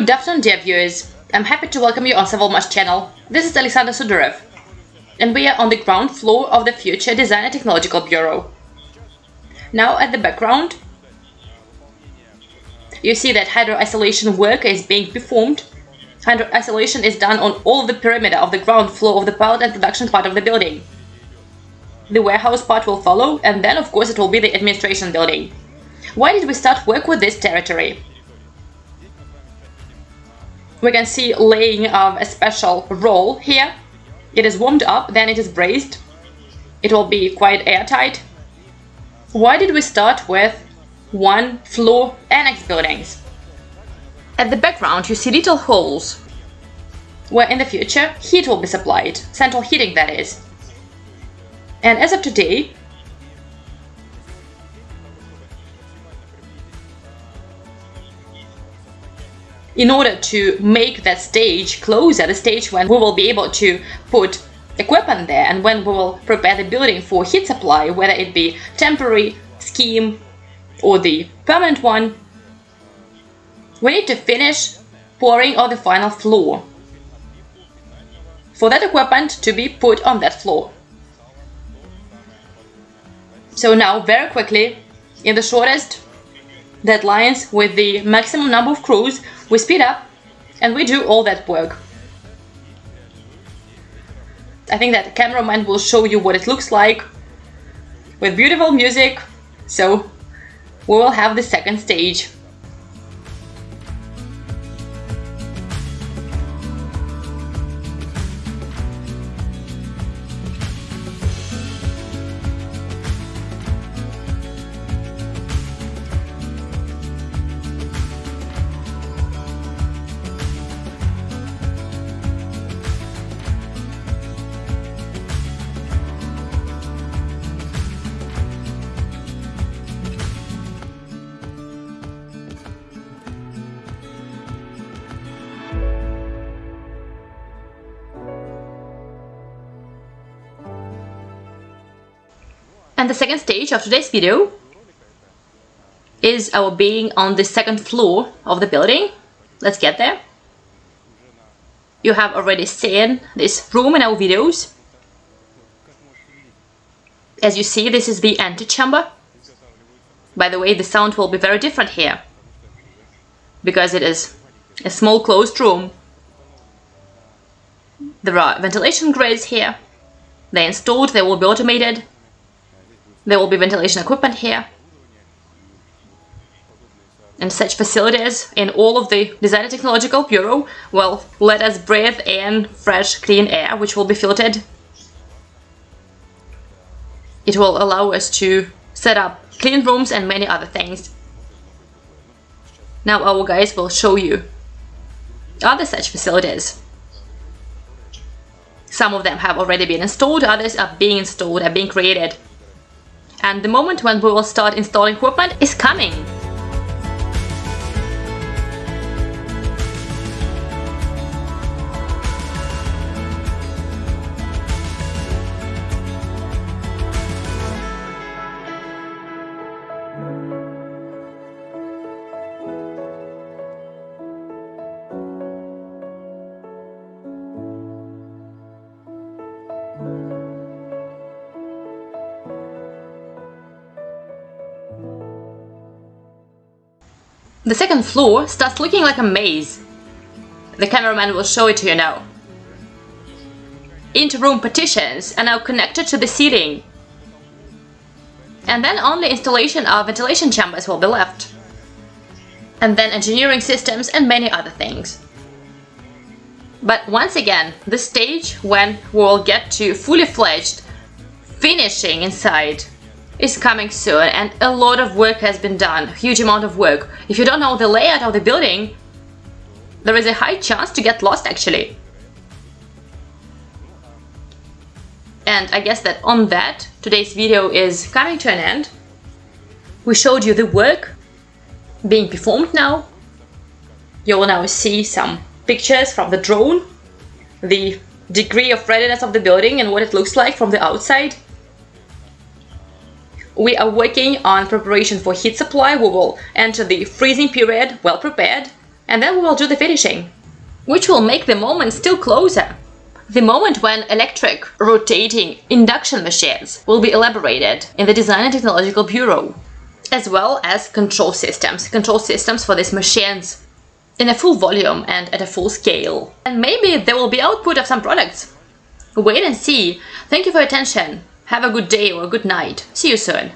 Good afternoon, dear viewers. I'm happy to welcome you on Sovelmash channel. This is Alexander Sudarev, and we are on the ground floor of the Future Design and Technological Bureau. Now at the background, you see that hydro-isolation work is being performed. Hydro-isolation is done on all the perimeter of the ground floor of the pilot and production part of the building. The warehouse part will follow, and then of course it will be the administration building. Why did we start work with this territory? We can see laying of a special roll here. It is warmed up, then it is brazed. It will be quite airtight. Why did we start with one floor annex buildings? At the background you see little holes where in the future heat will be supplied, central heating that is. And as of today, in order to make that stage closer, the stage when we will be able to put equipment there and when we will prepare the building for heat supply, whether it be temporary scheme or the permanent one, we need to finish pouring on the final floor for that equipment to be put on that floor. So now, very quickly, in the shortest deadlines with the maximum number of crews, we speed up and we do all that work. I think that cameraman will show you what it looks like with beautiful music, so we will have the second stage. And the second stage of today's video is our being on the second floor of the building. Let's get there. You have already seen this room in our videos. As you see, this is the antechamber. By the way, the sound will be very different here because it is a small closed room. There are ventilation grids here. They're installed, they will be automated. There will be ventilation equipment here. And such facilities in all of the Design and Technological Bureau will let us breathe in fresh, clean air, which will be filtered. It will allow us to set up clean rooms and many other things. Now our guys will show you other such facilities. Some of them have already been installed, others are being installed, are being created and the moment when we will start installing equipment is coming. The second floor starts looking like a maze. The cameraman will show it to you now. Inter-room partitions are now connected to the ceiling. And then only installation of ventilation chambers will be left. And then engineering systems and many other things. But once again, the stage when we'll get to fully fledged finishing inside is coming soon and a lot of work has been done, huge amount of work. If you don't know the layout of the building, there is a high chance to get lost actually. And I guess that on that, today's video is coming to an end. We showed you the work being performed now. You will now see some pictures from the drone, the degree of readiness of the building and what it looks like from the outside. We are working on preparation for heat supply. We will enter the freezing period well prepared and then we will do the finishing, which will make the moment still closer. The moment when electric, rotating induction machines will be elaborated in the Design and Technological Bureau, as well as control systems, control systems for these machines in a full volume and at a full scale. And maybe there will be output of some products. Wait and see. Thank you for your attention. Have a good day or a good night. See you soon.